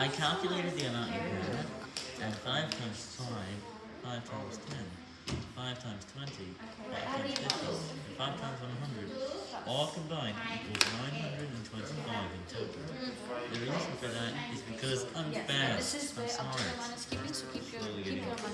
I calculated the amount you had, and 5 times 5, 5 times 10, 5 times 20, 5 times 50, and 5 times 100, all combined equals 925 in total. The reason for that is because I'm fast. I'm